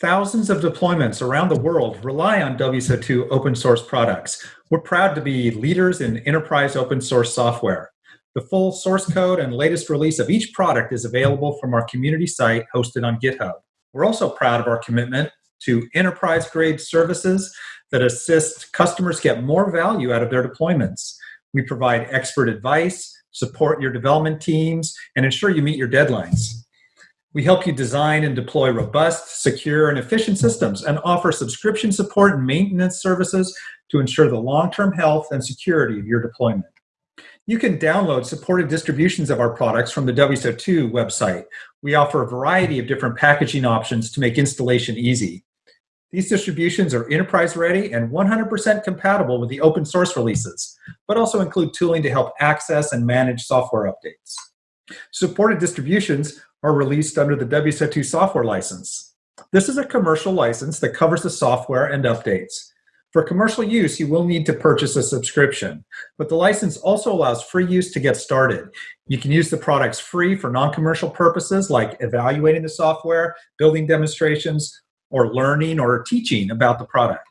Thousands of deployments around the world rely on WSO2 open source products. We're proud to be leaders in enterprise open source software. The full source code and latest release of each product is available from our community site hosted on GitHub. We're also proud of our commitment to enterprise grade services that assist customers get more value out of their deployments. We provide expert advice, support your development teams, and ensure you meet your deadlines. We help you design and deploy robust, secure, and efficient systems and offer subscription support and maintenance services to ensure the long-term health and security of your deployment. You can download supported distributions of our products from the WSO2 website. We offer a variety of different packaging options to make installation easy. These distributions are enterprise ready and 100% compatible with the open source releases, but also include tooling to help access and manage software updates. Supported distributions are released under the WSO2 software license. This is a commercial license that covers the software and updates. For commercial use, you will need to purchase a subscription, but the license also allows free use to get started. You can use the products free for non-commercial purposes like evaluating the software, building demonstrations, or learning or teaching about the product.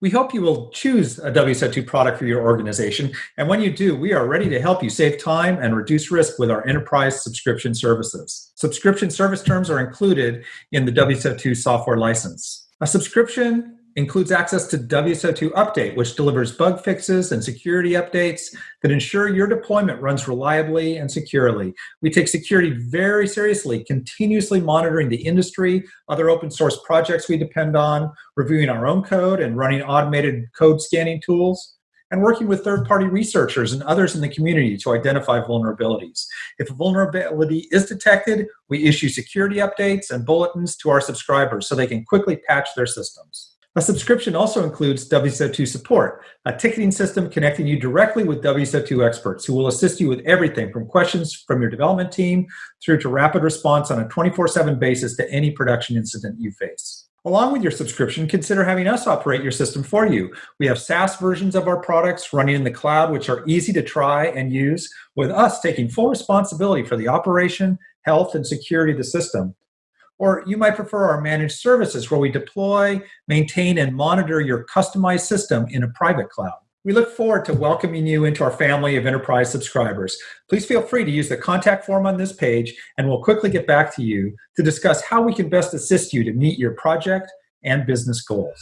We hope you will choose a WSO2 product for your organization, and when you do, we are ready to help you save time and reduce risk with our enterprise subscription services. Subscription service terms are included in the WSO2 software license. A subscription includes access to WSO2 Update, which delivers bug fixes and security updates that ensure your deployment runs reliably and securely. We take security very seriously, continuously monitoring the industry, other open source projects we depend on, reviewing our own code and running automated code scanning tools, and working with third-party researchers and others in the community to identify vulnerabilities. If a vulnerability is detected, we issue security updates and bulletins to our subscribers so they can quickly patch their systems. A subscription also includes WSO2 support, a ticketing system connecting you directly with WSO2 experts who will assist you with everything from questions from your development team through to rapid response on a 24-7 basis to any production incident you face. Along with your subscription, consider having us operate your system for you. We have SaaS versions of our products running in the cloud, which are easy to try and use, with us taking full responsibility for the operation, health, and security of the system. Or you might prefer our managed services where we deploy, maintain, and monitor your customized system in a private cloud. We look forward to welcoming you into our family of enterprise subscribers. Please feel free to use the contact form on this page, and we'll quickly get back to you to discuss how we can best assist you to meet your project and business goals.